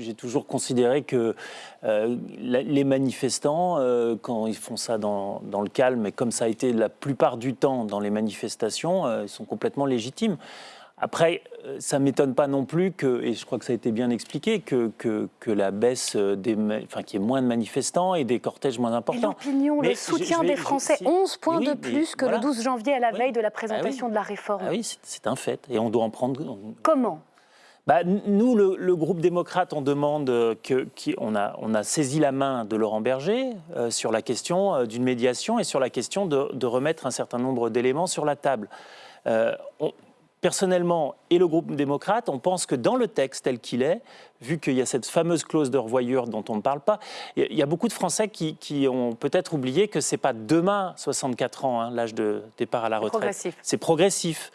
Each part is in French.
J'ai toujours considéré que euh, les manifestants, euh, quand ils font ça dans, le calme, et comme ça a été la plupart du temps dans les manifestations, euh, ils sont complètement légitimes. Après, ça ne m'étonne pas non plus que, et je crois que ça a été bien expliqué, que, que, la baisse des, enfin, qu'il y ait moins de manifestants et des cortèges moins importants. L'opinion, le soutien des Français, 11 points de plus que le 12 janvier à la veille de la présentation ah de la réforme. Ah oui, c'est un fait, et on doit en prendre. Comment? Bah, nous, le, groupe démocrate, on demande que, on, a, on, a, saisi la main de Laurent Berger euh, sur la question euh, d'une médiation et sur la question de, remettre un certain nombre d'éléments sur la table. Euh, personnellement, et le groupe démocrate, on pense que dans le texte tel qu'il est, vu qu'il y a cette fameuse clause de revoyure dont on ne parle pas, il y a beaucoup de Français qui, ont peut-être oublié que ce n'est pas demain 64 ans, hein, l'âge de départ à la retraite. C'est progressif.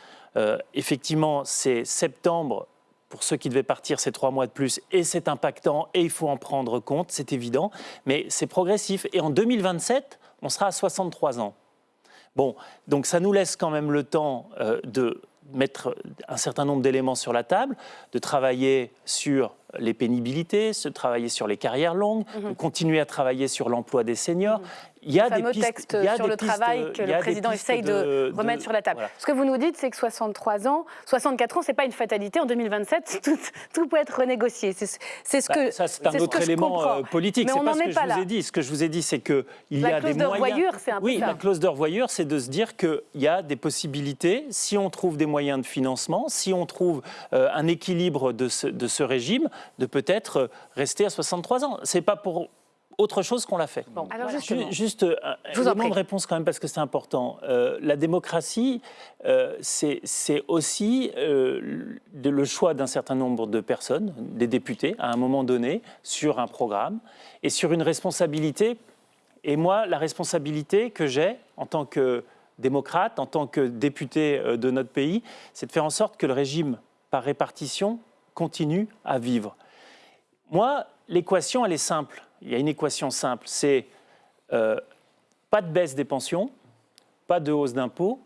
effectivement, c'est septembre pour ceux qui devaient partir, c'est trois mois de plus et c'est impactant et il faut en prendre compte, c'est évident, mais c'est progressif. Et en 2027, on sera à 63 ans. Bon, donc ça nous laisse quand même le temps euh, de mettre un certain nombre d'éléments sur la table, de travailler sur les pénibilités, de travailler sur les carrières longues, de mhm. continuer à travailler sur l'emploi des seniors. Mhm il y a le fameux des texte sur le travail que le président essaye de, remettre sur la table. Ce que vous nous dites, c'est que 63 ans, 64 ans, c'est pas une fatalité. En 2027, tout, peut être renégocié. C'est ce bah, que ça, c'est un autre élément euh, politique. C'est pas ce que je vous ai dit. Ce que je vous ai dit, c'est que il y a des moyens. Oui, la clause de revoyure, c'est de se dire qu'il y a des possibilités si on trouve des moyens de financement, si on trouve euh, un équilibre de ce, de ce régime, de peut-être rester à 63 ans. C'est pas pour autre chose qu'on l'a fait. Alors Juste un euh, élément de réponse quand même parce que c'est important. Euh, la démocratie, euh, c'est aussi le choix d'un certain nombre de personnes, des députés, à un moment donné, sur un programme et sur une responsabilité. Et moi, la responsabilité que j'ai en tant que démocrate, en tant que député de notre pays, c'est de faire en sorte que le régime par répartition continue à vivre. Moi, l'équation, elle est simple il y a une équation simple, c'est euh, pas de baisse des pensions, pas de hausse d'impôts.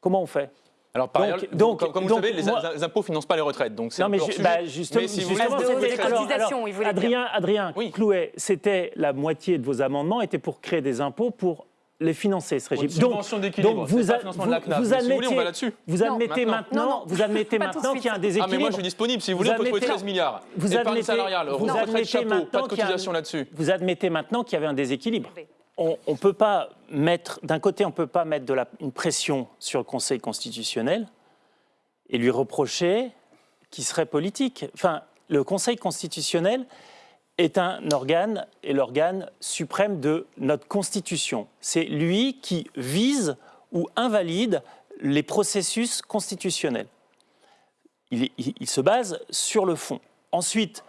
Comment on fait? Alors, par ailleurs, donc, comme, vous le savez, les, impôts ne financent pas les retraites. Donc non, mais, bah, justement, voulez, Adrien, Adrien Clouet, c'était la moitié de vos amendements étaient pour créer des impôts pour les financer, ce régime. Donc, donc vous, vous, vous, admettez, vous admettez maintenant, vous admettez maintenant qu'il y a un déséquilibre. Ah mais moi je suis disponible. Si vous voulez, on peut trouver 13 milliards. Vous admettez, salariale, vous admettez chapeau, pas de cotisation là-dessus. Vous admettez maintenant qu'il y avait un déséquilibre. On ne peut pas mettre, d'un côté, on ne peut pas mettre de la, une pression sur le Conseil constitutionnel et lui reprocher qu'il serait politique. Enfin, le Conseil constitutionnel, est un organe, et l'organe suprême de notre Constitution. C'est lui qui vise ou invalide les processus constitutionnels. Il, se base sur le fond. Ensuite,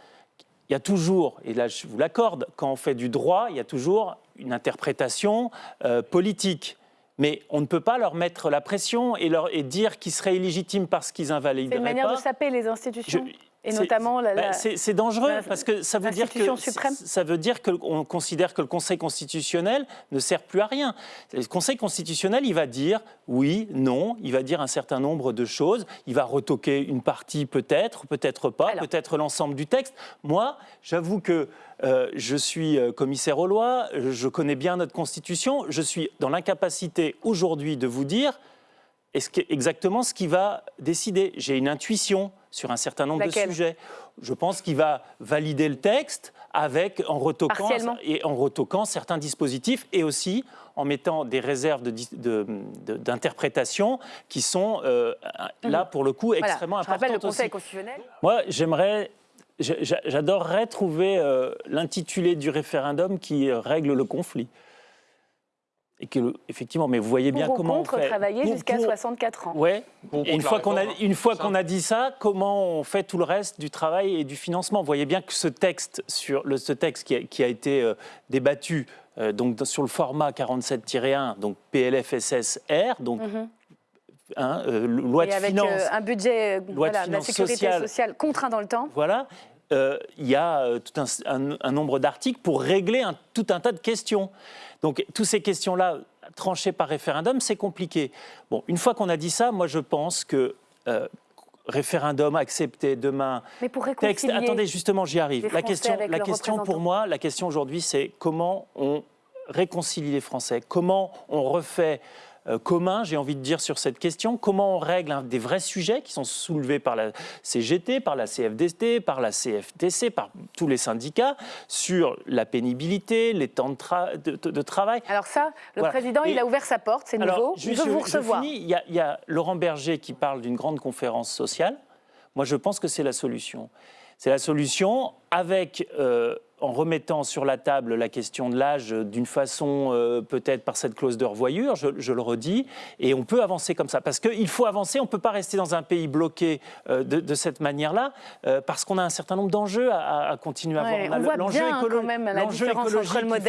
il y a toujours, et là je vous l'accorde, quand on fait du droit, il y a toujours une interprétation euh, politique. Mais on ne peut pas leur mettre la pression et, leur, et dire qu'ils seraient illégitimes parce qu'ils invalident C'est une manière de saper les institutions et notamment la, bah, c'est dangereux parce que ça veut dire que ça veut dire qu'on considère que le Conseil constitutionnel ne sert plus à rien. Le Conseil constitutionnel, il va dire oui, non, il va dire un certain nombre de choses, il va retoquer une partie peut-être, peut-être pas, peut-être l'ensemble du texte. Moi, j'avoue que euh, je suis euh, commissaire aux lois, je connais bien notre Constitution, je suis dans l'incapacité aujourd'hui de vous dire exactement ce qui va décider. J'ai une intuition sur un certain nombre de sujets. Je pense qu'il va valider le texte avec, en retoquant, et en retoquant certains dispositifs et aussi en mettant des réserves d'interprétation de, qui sont euh, là, pour le coup, extrêmement importantes. Je rappelle le Conseil constitutionnel. Moi, j'aimerais J'adorerais trouver euh, l'intitulé du référendum qui règle le conflit et que effectivement, mais vous voyez bien comment on fait. travailler jusqu'à 64 ans. Ouais. une fois qu'on a une fois qu'on a dit ça, comment on fait tout le reste du travail et du financement? Vous voyez bien que ce texte sur le ce texte qui a, qui a été euh, débattu euh, donc sur le format 47-1, donc PLFSSR, donc. Mm loi de avec, finances, un budget voilà, de, la sécurité sociale. contraint dans le temps. Voilà, il y a tout un, un, nombre d'articles pour régler un, tout un tas de questions. Donc, toutes ces questions-là, tranchées par référendum, c'est compliqué. Bon, une fois qu'on a dit ça, moi, je pense que euh, référendum accepté demain. Mais pour réconcilier texte, attendez, justement, j'y arrive. La question, la question pour moi, la question aujourd'hui, c'est comment on réconcilie les Français, comment on refait euh, commun, j'ai envie de dire, sur cette question. Comment on règle des vrais sujets qui sont soulevés par la CGT, par la CFDT, par la CFTC, par tous les syndicats, sur la pénibilité, les temps de, travail? Alors ça, le président, il a ouvert sa porte, c'est nouveau, il veut vous recevoir. il, y a, il y a Laurent Berger qui parle d'une grande conférence sociale. Moi, je pense que c'est la solution. C'est la solution avec... Euh, en remettant sur la table la question de l'âge d'une façon euh, peut-être par cette clause de revoyure, je, le redis, et on peut avancer comme ça. Parce qu'il faut avancer, on ne peut pas rester dans un pays bloqué euh, de, cette manière-là, euh, parce qu'on a un certain nombre d'enjeux à, continuer à avoir. on, voit bien quand même la différence entre le modèle